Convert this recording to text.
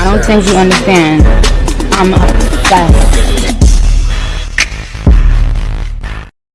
I don't think you understand. I'm obsessed.